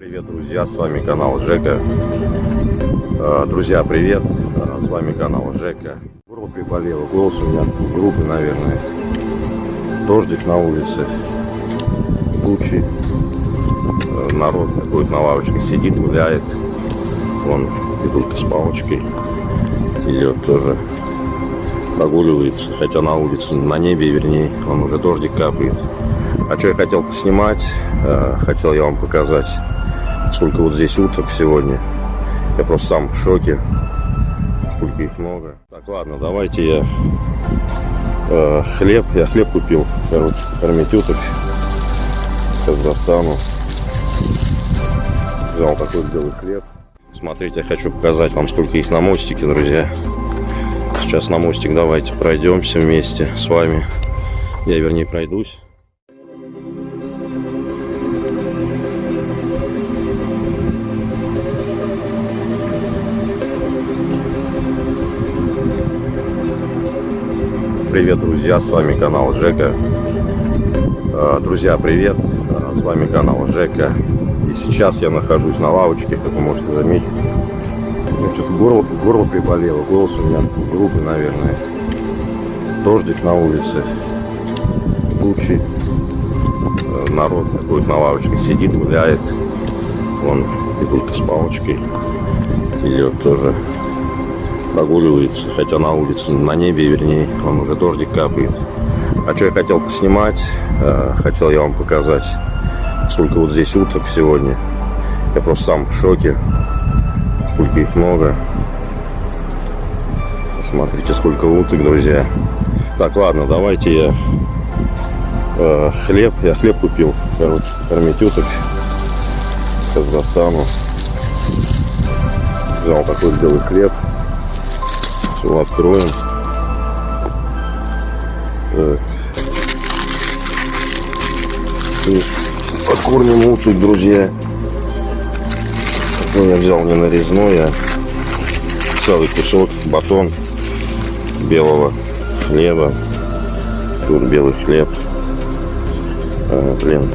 Привет, друзья, с вами канал Жека. Э, Друзья, привет, Э, с вами канал Жека. Горло приболело, голос у меня грубый, наверное. Дождик на улице, тучи. Э, Народ какой-то на лавочке сидит, гуляет. Вон дедулька с палочкой идет тоже прогуливается, хотя на улице, на небе, вернее, он уже дождик капает. А что я хотел поснимать, хотел я вам показать, сколько вот здесь уток сегодня. Я просто сам в шоке, сколько их много. Так, ладно, давайте я э, хлеб, я хлеб купил, короче, кормить уток. Сейчас достану. Взял такой белый хлеб. Смотрите, я хочу показать вам, сколько их на мостике, друзья. Сейчас на мостик давайте пройдемся вместе с вами. Я, вернее, пройдусь. Привет, друзья, с вами канал Жека. Э, Друзья, привет, Э, с вами канал Жека. И сейчас я нахожусь на лавочке, как вы можете заметить. Ну, что-то горло, горло приболело, голос у меня грубый, наверное. Дождик на улице, тучи. Э, Народ какой-то на лавочке сидит, гуляет. Вон дедулька с палочкой идет тоже прогуливается, хотя на улице, на небе, вернее, он уже дождик капает. А что я хотел поснимать, э, хотел я вам показать, сколько вот здесь уток сегодня. Я просто сам в шоке, сколько их много. Смотрите, сколько уток, друзья. Так, ладно, давайте я э, хлеб, я хлеб купил, короче, кормить уток. Сейчас достану. Взял такой белый хлеб. Все откроем. Покормим уток, друзья. Ну, я взял не нарезной, а целый кусок, батон белого хлеба. Тут белый хлеб. А, блин,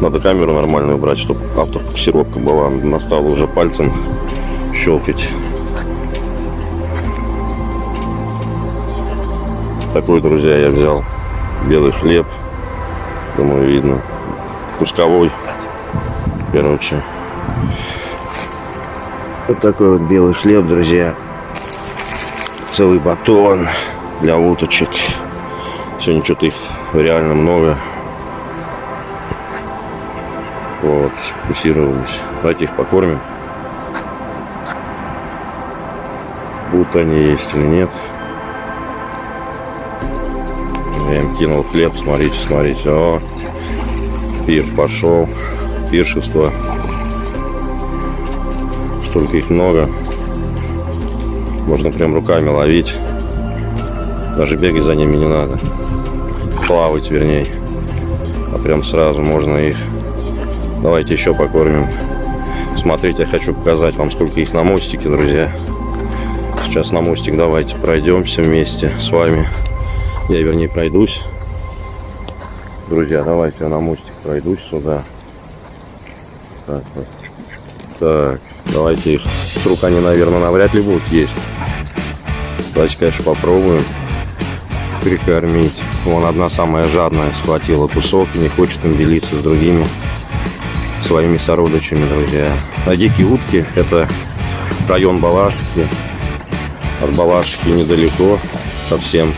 надо камеру нормальную брать, чтобы автофокусировка была. Настало уже пальцем щелкать. Такой, друзья, я взял белый хлеб. Думаю, видно. Кусковой. Короче. Вот такой вот белый хлеб, друзья. Целый батон для уточек. Сегодня что-то их реально много. Вот, фокусировались. Давайте их покормим. Будут они есть или нет. Я им кинул хлеб, смотрите, смотрите. О, пир пошел. Пиршество. Столько их много. Можно прям руками ловить. Даже бегать за ними не надо. Плавать, вернее. А прям сразу можно их. Давайте еще покормим. Смотрите, я хочу показать вам, сколько их на мостике, друзья. Сейчас на мостик давайте пройдемся вместе с вами. Я, вернее, пройдусь. Друзья, давайте я на мостик пройдусь сюда. Так, вот. так, давайте их. Рук они, наверное, навряд ли будут есть. Давайте, конечно, попробуем прикормить. Вон одна самая жадная схватила кусок и не хочет им делиться с другими своими сородичами, друзья. А дикие утки это район Балашихи. От Балашихи недалеко совсем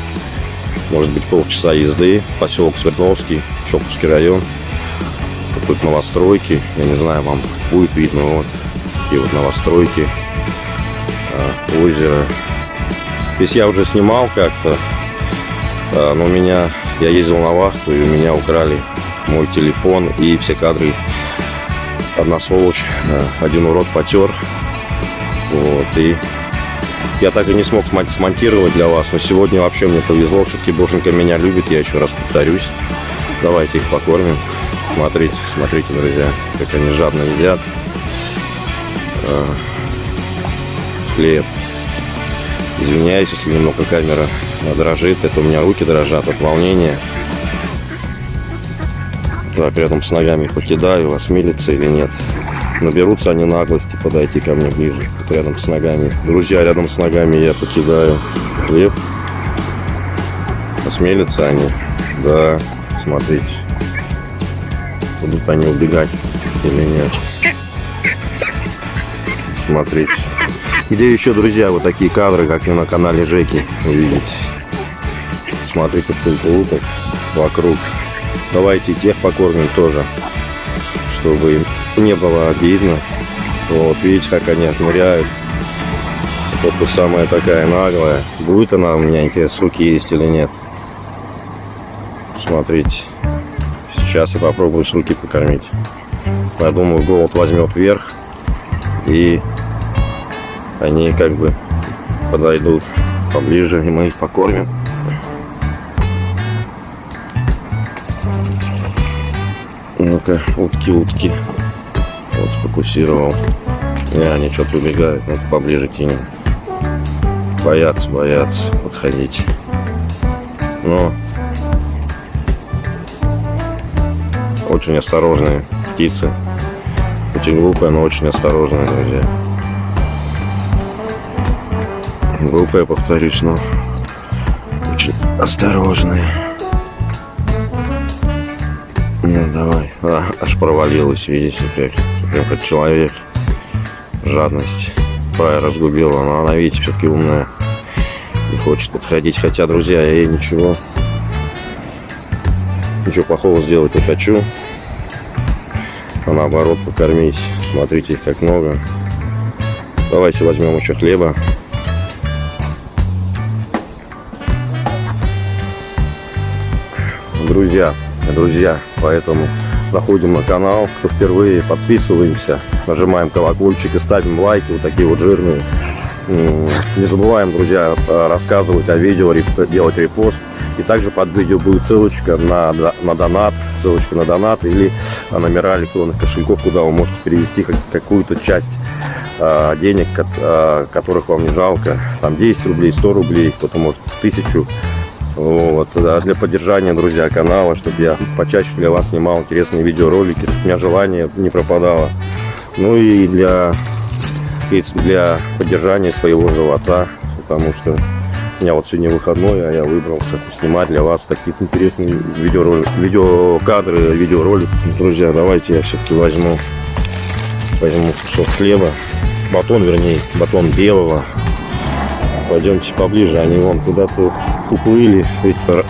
может быть полчаса езды, поселок Свердловский, Чоповский район. Тут новостройки, я не знаю, вам будет видно, вот такие вот новостройки, а, озеро. Здесь я уже снимал как-то, а, но у меня, я ездил на вахту, и у меня украли мой телефон и все кадры. Одна сволочь, а, один урод потер, вот, и я так и не смог смонтировать для вас. Но сегодня вообще мне повезло. Все-таки Боженька меня любит. Я еще раз повторюсь. Давайте их покормим. Смотрите, смотрите, друзья, как они жадно едят. А, хлеб. Извиняюсь, если немного камера дрожит. Это у меня руки дрожат от волнения. Так, рядом с ногами покидаю, осмелится или нет. Наберутся они наглости подойти ко мне ближе, вот рядом с ногами. Друзья, рядом с ногами я покидаю хлеб. Осмелятся они. Да, смотрите. Будут они убегать или нет. Смотрите. Где еще, друзья, вот такие кадры, как и на канале Жеки, увидите. Смотрите, сколько уток вокруг. Давайте тех покормим тоже, чтобы им не было обидно. Вот, видите, как они отмеряют. Вот это самая такая наглая. Будет она у меня, интересно, с руки есть или нет. Смотрите. Сейчас я попробую с руки покормить. Я думаю, голод возьмет вверх. И они как бы подойдут поближе, и мы их покормим. Ну-ка, утки, утки. Сфокусировал. Не, они что-то убегают. Ну поближе кинем. Боятся, боятся подходить. Но очень осторожные птицы. Очень глупые, но очень осторожные, друзья. Глупые, повторюсь, но очень осторожные. Ну, давай. А, аж провалилась, видите, как, прям как человек. Жадность. Пая разгубила, но она, видите, все-таки умная. Не хочет подходить. Хотя, друзья, я ей ничего, ничего плохого сделать не хочу. А наоборот, покормить. Смотрите, их как много. Давайте возьмем еще хлеба. Друзья, друзья. Поэтому заходим на канал, кто впервые, подписываемся, нажимаем колокольчик и ставим лайки, вот такие вот жирные. Не забываем, друзья, рассказывать о видео, делать репост. И также под видео будет ссылочка на, на донат, ссылочка на донат или номера электронных кошельков, куда вы можете перевести какую-то часть а, денег, а, которых вам не жалко. Там 10 рублей, 100 рублей, кто-то может тысячу вот, для поддержания, друзья, канала, чтобы я почаще для вас снимал интересные видеоролики, чтобы у меня желание не пропадало. Ну и для, для поддержания своего живота, потому что у меня вот сегодня выходной, а я выбрался снимать для вас такие интересные видеоролики, видеокадры, видеоролики. Друзья, давайте я все-таки возьму, возьму кусок хлеба, батон, вернее, батон белого. Пойдемте поближе, они вон куда-то уплыли,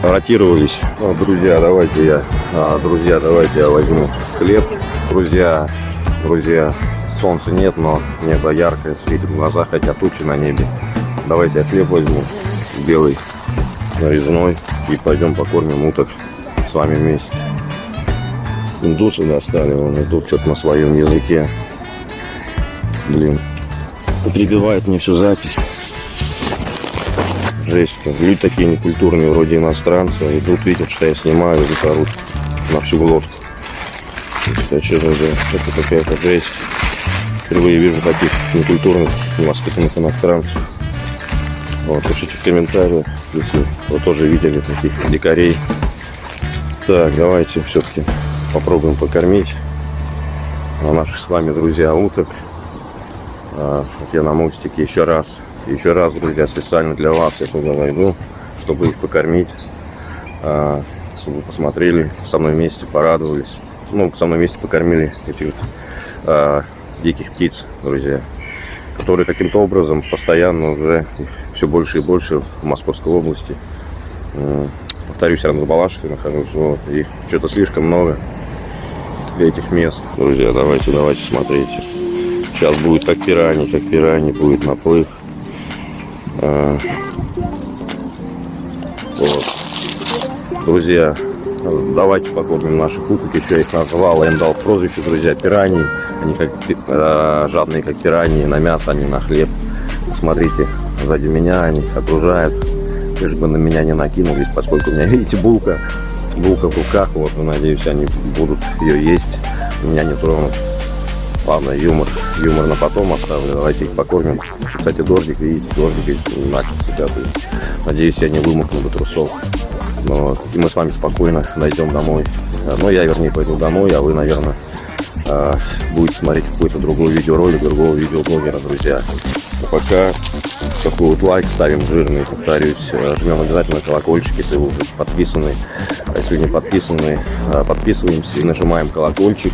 ротировались. Ну, друзья, давайте я, а, друзья, давайте я возьму хлеб. Друзья, друзья, солнца нет, но небо яркое, светит в глаза, хотя тучи на небе. Давайте я хлеб возьму, белый, нарезной, и пойдем покормим уток с вами вместе. Индусы достали, вон идут что-то на своем языке. Блин, прибивает мне всю запись жесть. Люди такие некультурные, вроде иностранцы. Идут, видят, что я снимаю, и орут на всю глотку. Это что за это какая-то жесть. Впервые вижу таких некультурных, невоспитанных иностранцев. Вот, пишите в комментариях, если вы тоже видели таких дикарей. Так, давайте все-таки попробуем покормить наших с вами друзья уток. А, я на мостике еще раз еще раз, друзья, специально для вас я туда найду, чтобы их покормить, а, чтобы посмотрели, со мной вместе порадовались. Ну, со мной вместе покормили этих вот, а, диких птиц, друзья, которые каким-то образом постоянно уже все больше и больше в Московской области. Повторюсь, рядом с Балашкой нахожусь, вот, их что-то слишком много этих мест. Друзья, давайте, давайте, смотрите. Сейчас будет как пираньи, как пираньи будет наплыв. А, вот. Друзья, давайте покормим наших уток. Еще их назвал, я им дал прозвище, друзья, пираньи. Они как э, жадные, как пираньи, на мясо, они на хлеб. Смотрите, сзади меня они окружают. Лишь бы на меня не накинулись, поскольку у меня, видите, булка. Булка в руках, вот, надеюсь, они будут ее есть. Меня не тронут. Ладно, юмор, юмор на потом оставлю. Давайте их покормим. Кстати, дождик, видите, дождик начался капает. Надеюсь, я не вымокну до трусов. Но, и мы с вами спокойно дойдем домой. Ну, я, вернее, пойду домой, а вы, наверное, а, будете смотреть какой-то другой видеоролик другого видеоблогера, друзья. А пока такой вот лайк ставим жирный, повторюсь, э, жмем обязательно колокольчик, если вы уже подписаны. А если не подписаны, э, подписываемся и нажимаем колокольчик.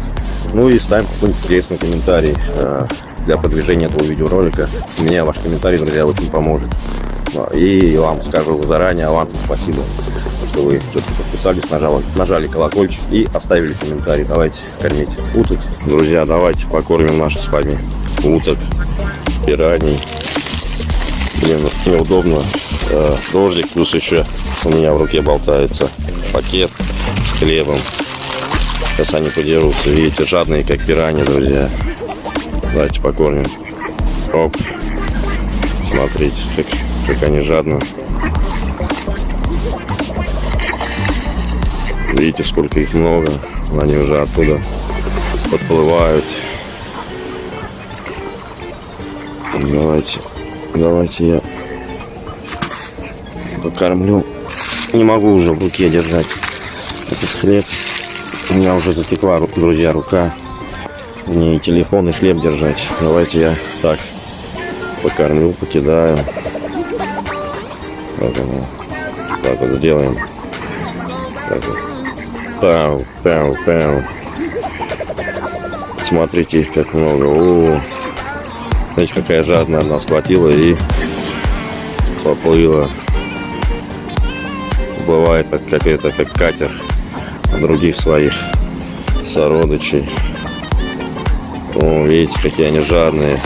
Ну и ставим какой-нибудь интересный комментарий э, для продвижения этого видеоролика. Мне ваш комментарий, друзья, очень поможет. И вам скажу заранее авансом спасибо, что вы все-таки подписались, нажали, нажали колокольчик и оставили комментарий. Давайте кормить уток. Друзья, давайте покормим наших с вами уток, пираний. Блин, неудобно. Э, дождик, плюс еще у меня в руке болтается пакет с хлебом. Сейчас они подерутся. Видите, жадные, как пираньи, друзья. Давайте покормим. Оп. Смотрите, как, как они жадно. Видите, сколько их много. Они уже оттуда подплывают. Давайте Давайте я покормлю. Не могу уже в руке держать этот хлеб. У меня уже затекла, друзья, рука. Не телефон и хлеб держать. Давайте я так покормлю, покидаю. Так, ну, так вот сделаем. Так вот. Пау, пау, пау. Смотрите их как много. О, -о, -о. Смотрите, какая жадная она схватила и поплыла. Бывает как, как это, как катер других своих сородичей. О, видите, какие они жадные.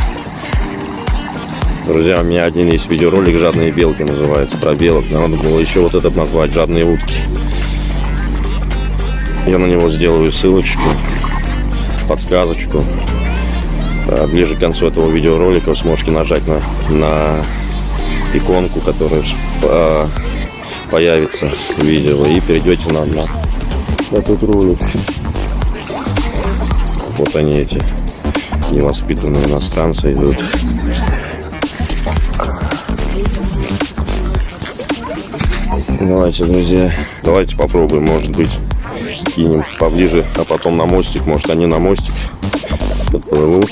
Друзья, у меня один есть видеоролик «Жадные белки» называется, про белок. Надо было еще вот этот назвать «Жадные утки». Я на него сделаю ссылочку, подсказочку. А, ближе к концу этого видеоролика вы сможете нажать на, на иконку, которая а, появится в видео и перейдете на, на этот ролик. Вот они эти невоспитанные иностранцы идут. Давайте, друзья, давайте попробуем, может быть, кинем поближе, а потом на мостик, может они на мостик подплывут.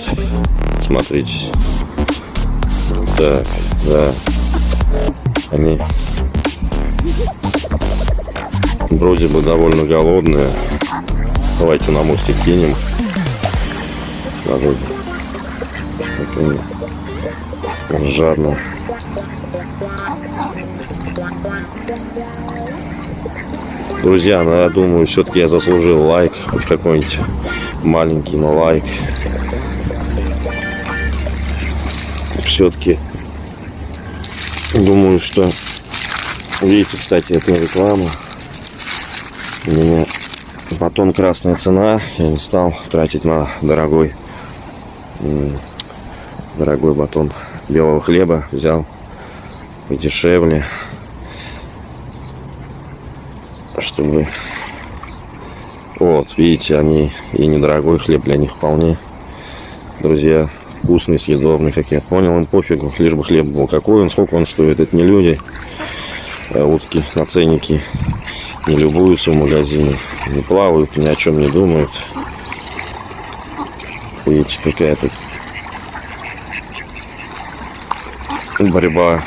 Смотрите. Так, да. Они вроде бы довольно голодные. Давайте на мостик кинем. Даже жадно. Друзья, ну, я думаю, все-таки я заслужил лайк, хоть какой-нибудь маленький, но лайк. Все-таки думаю, что видите, кстати, это реклама. Меня батон красная цена. Я не стал тратить на дорогой дорогой батон белого хлеба. Взял подешевле чтобы вот видите они и недорогой хлеб для них вполне друзья вкусный съедобный как я понял им пофигу лишь бы хлеб был какой он сколько он стоит это не люди а утки на ценники не любуются в магазине не плавают ни о чем не думают видите какая то борьба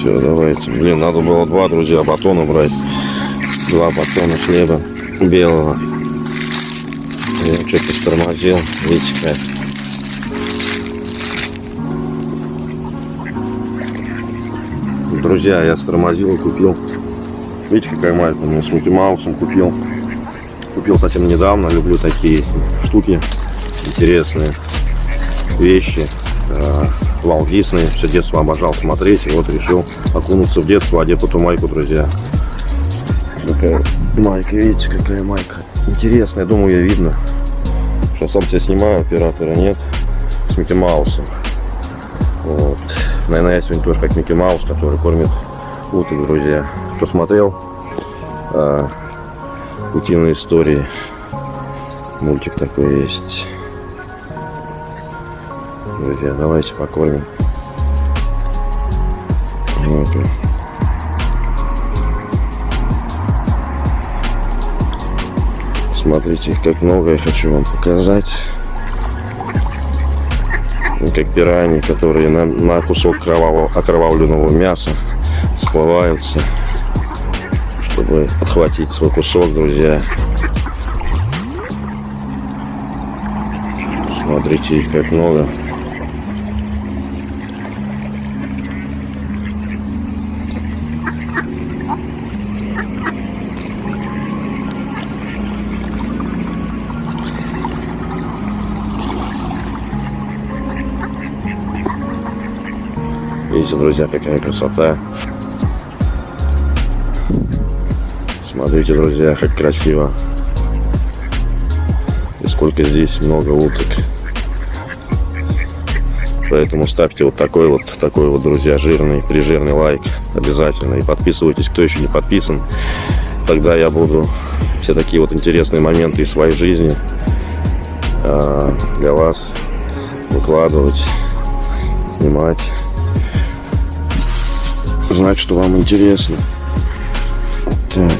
Все, давайте. Блин, надо было два, друзья, батона брать. Два батона хлеба белого. Я что-то стормозил. Видите как. Друзья, я стормозил и купил. Видите, какая маленькая. У меня с Микки Маусом купил. Купил совсем недавно. Люблю такие штуки интересные вещи. А, Вал Дисней. Все детство обожал смотреть. И вот решил окунуться в детство, одеть эту майку, друзья. Такая майка, видите, какая майка. Интересная, думаю, ее видно. Что сам тебя снимаю, оператора нет. С Микки Маусом. Вот. Наверное, я сегодня тоже как Микки Маус, который кормит уток, друзья. Кто смотрел э, а, утиные истории, мультик такой есть. Друзья, давайте покормим. Вот. Смотрите, как много я хочу вам показать. Как пираньи, которые на, на кусок кровавого, окровавленного мяса всплываются, чтобы подхватить свой кусок, друзья. Смотрите, их как много. Видите, друзья, какая красота. Смотрите, друзья, как красиво. И сколько здесь много уток. Поэтому ставьте вот такой вот, такой вот, друзья, жирный, прижирный лайк обязательно. И подписывайтесь, кто еще не подписан. Тогда я буду все такие вот интересные моменты из своей жизни э, для вас выкладывать, снимать. Знать, что вам интересно. Так.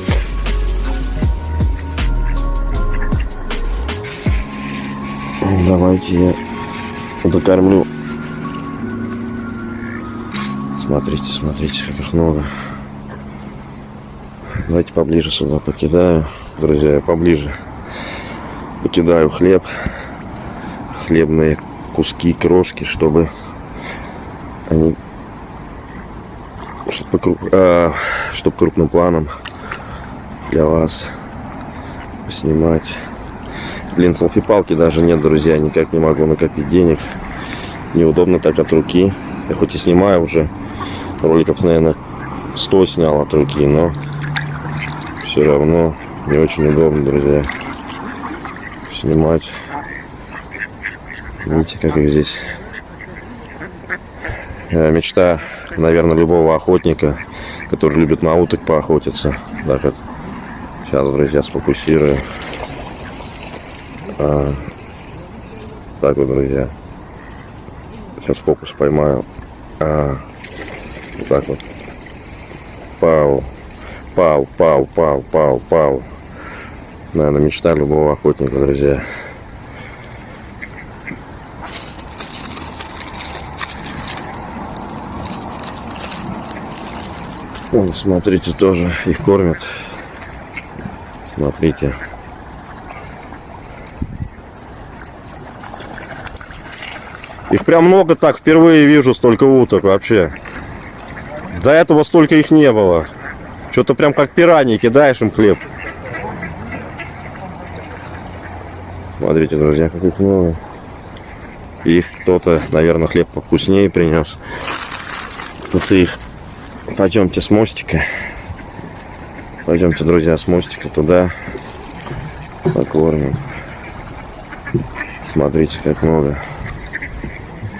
Давайте я докормлю Смотрите, смотрите, как их много. Давайте поближе сюда покидаю. Друзья, я поближе покидаю хлеб. Хлебные куски, крошки, чтобы они чтобы, а, чтобы крупным планом для вас снимать. Блин, селфи-палки даже нет, друзья. Никак не могу накопить денег. Неудобно так от руки. Я хоть и снимаю уже роликов, наверное, 100 снял от руки, но все равно не очень удобно, друзья, снимать. Видите, как их здесь. Э, мечта, наверное, любого охотника, который любит на уток поохотиться. Так вот. Сейчас, друзья, сфокусирую. А, так вот, друзья. Сейчас фокус поймаю. А, вот так вот. Пау. Пау, пау, пау, пау, пау. Наверное, мечта любого охотника, друзья. Вон, смотрите, тоже их кормят. Смотрите. Их прям много так, впервые вижу столько уток вообще. До этого столько их не было. Что-то прям как пираньи кидаешь им хлеб. Смотрите, друзья, как их много. Их кто-то, наверное, хлеб повкуснее принес. Тут их. Пойдемте с мостика. Пойдемте, друзья, с мостика туда. Покормим. Смотрите, как много.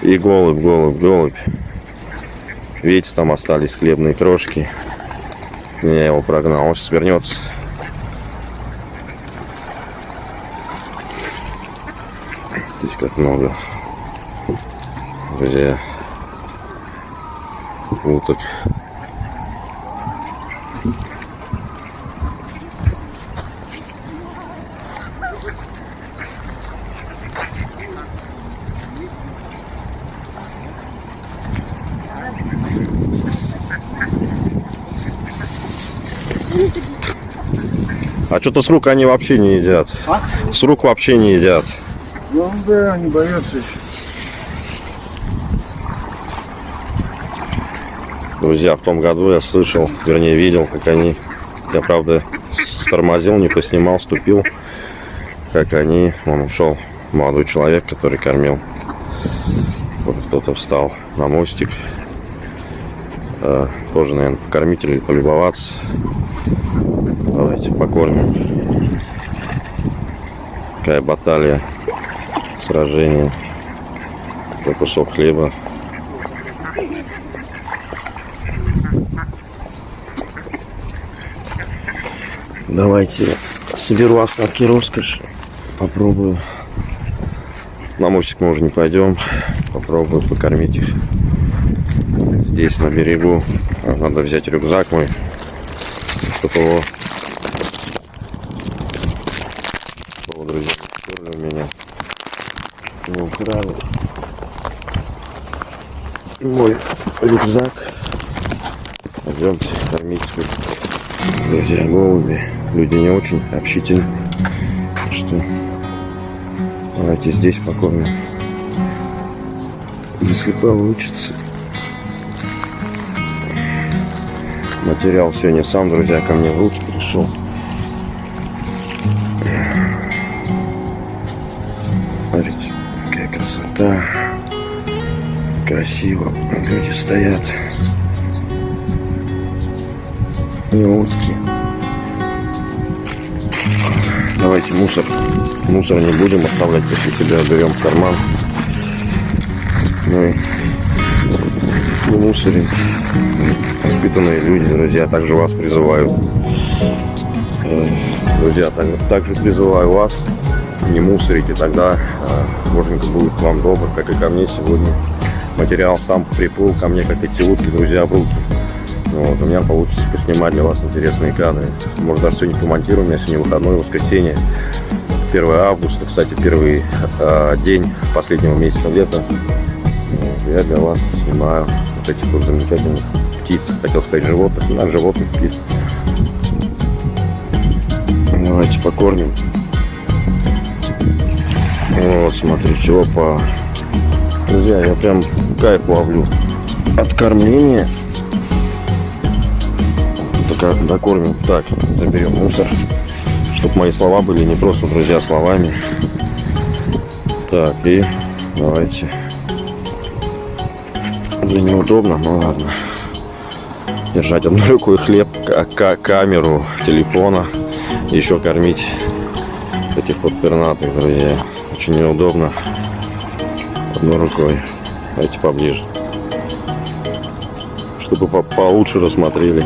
И голубь, голубь, голубь. Видите, там остались хлебные крошки. Я его прогнал, он сейчас вернется. Здесь как много. Друзья. Уток. Что-то с рук они вообще не едят. А? С рук вообще не едят. Ну да, они боятся еще. Друзья, в том году я слышал, вернее видел, как они, я правда тормозил, не поснимал, ступил, как они, он ушел, молодой человек, который кормил. Вот кто-то встал на мостик, тоже, наверное, покормить или полюбоваться. Давайте покормим. Какая баталия, сражение. Такой кусок хлеба. Давайте соберу остатки роскоши. Попробую. На мостик мы уже не пойдем. Попробую покормить их здесь на берегу. Надо взять рюкзак мой, чтобы его чтобы друзья, у меня не украли мой рюкзак. Пойдемте кормить. Друзья, голуби. Люди не очень общительны. Что давайте здесь покормим. Если получится. Материал сегодня сам, друзья, ко мне в руки пришел. Смотрите, какая красота. Красиво. Люди стоят. И утки. Давайте мусор. Мусор не будем оставлять после себя. Берем в карман. Ну и не мусорим. Воспитанные люди, друзья, также вас призываю. Э, Друзья, так- также призываю вас не мусорите, тогда э, дворник будет к вам добр, как и ко мне сегодня. Материал сам приплыл ко мне, как эти утки, друзья, в руки. Вот, у меня получится поснимать для вас интересные кадры. Может, даже сегодня помонтирую, у меня сегодня выходной, воскресенье. 1 августа, кстати, первый э, день последнего месяца лета. Я для вас снимаю вот этих вот замечательных птиц. Хотел сказать животных, но животных птиц. Давайте покормим. Вот, смотрите, опа. Друзья, я прям кайф ловлю от кормления. Только докормим. Так, заберем мусор. Чтобы мои слова были не просто, друзья, словами. Так, и давайте. Для неудобно, ну ладно. Держать одной рукой хлеб, ка- ка- камеру, телефона. Еще кормить этих вот пернатых, друзья. Очень неудобно. Одной рукой. Давайте поближе. Чтобы по- получше рассмотрели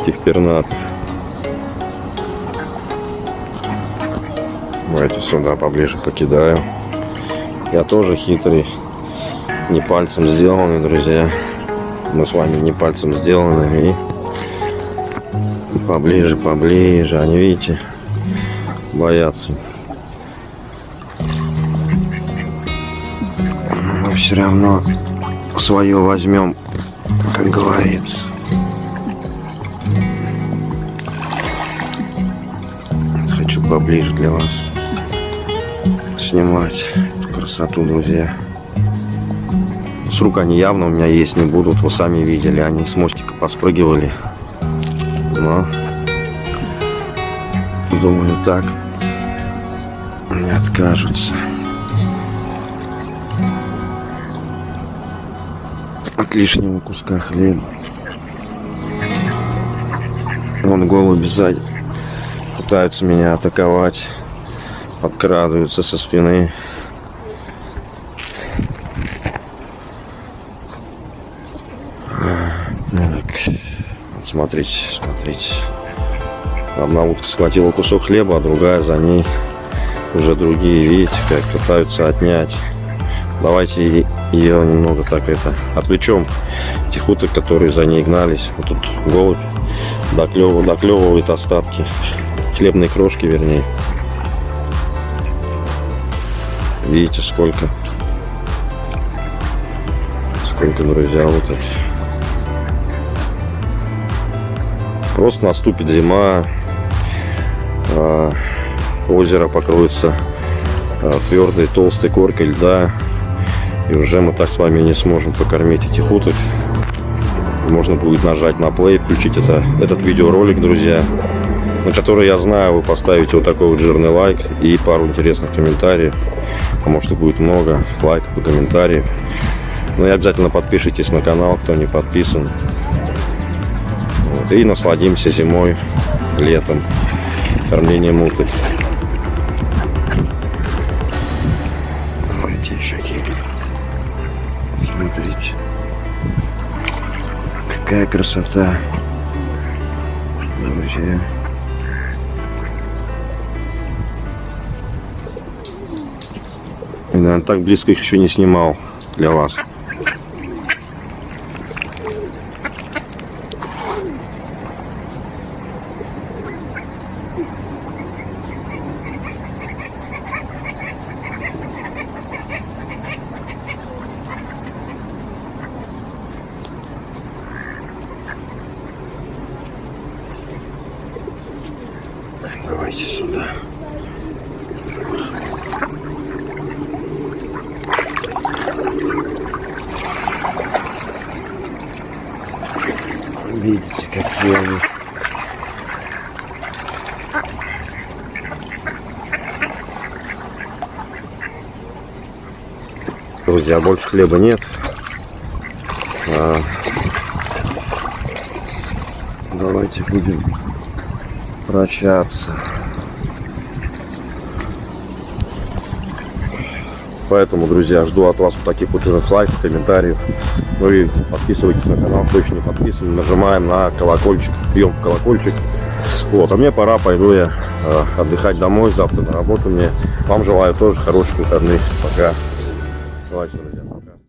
этих пернатых. Давайте сюда поближе покидаю. Я тоже хитрый. Не пальцем сделанный, друзья. Мы с вами не пальцем сделаны. И поближе, поближе. Они, видите, боятся. Мы все равно свое возьмем, как говорится. Хочу поближе для вас снимать эту красоту, друзья. С рук они явно у меня есть не будут. Вы сами видели, они с мостика поспрыгивали. Но думаю так не откажутся. От лишнего куска хлеба. Вон голуби сзади пытаются меня атаковать, подкрадываются со спины. Так, вот смотрите, смотрите. Одна утка схватила кусок хлеба, а другая за ней. Уже другие, видите, как пытаются отнять. Давайте ее немного так это отвлечем. Тех уток, которые за ней гнались. Вот тут голубь доклев- доклевывает остатки. Хлебные крошки, вернее. Видите, сколько. Сколько, друзья, уток. Просто наступит зима, а, озеро покроется а, твердой толстой коркой льда, и уже мы так с вами не сможем покормить этих уток. Можно будет нажать на плей, включить это, этот видеоролик, друзья, на который, я знаю, вы поставите вот такой вот жирный лайк и пару интересных комментариев, а может и будет много лайков и комментариев. Ну и обязательно подпишитесь на канал, кто не подписан. И насладимся зимой, летом, кормлением уток. Давайте еще. Смотрите. Какая красота. Друзья. Я, наверное, так близко их еще не снимал для вас. Давайте сюда. Видите, какие они. Друзья, больше хлеба нет. А, давайте будем прощаться. Поэтому, друзья, жду от вас таких вот лайков, комментариев. И подписывайтесь на канал, кто еще не подписан. Нажимаем на колокольчик, бьем колокольчик. Вот, а мне пора, пойду я э, отдыхать домой, завтра на работу мне. Вам желаю тоже хороших выходных. Пока. Давайте, друзья.